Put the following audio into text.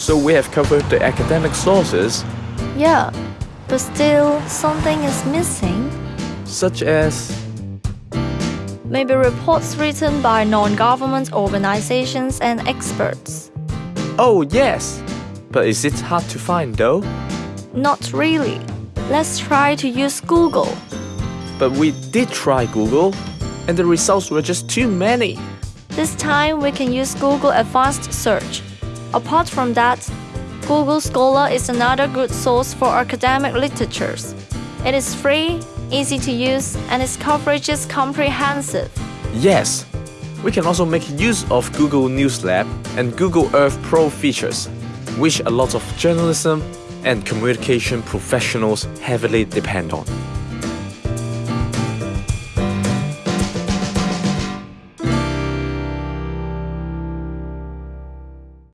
So we have covered the academic sources, Yeah, but still something is missing. such as Maybe reports written by non government organizations and experts. Oh, yes! But is it hard to find though? Not really. Let's try to use Google. But we did try Google, and the results were just too many. This time we can use Google Advanced Search. Apart from that, Google Scholar is another good source for academic literatures. It is free, easy to use, and its coverage is comprehensive. Yes! We can also make use of Google News Lab and Google Earth Pro features, which a lot of journalism and communication professionals heavily depend on.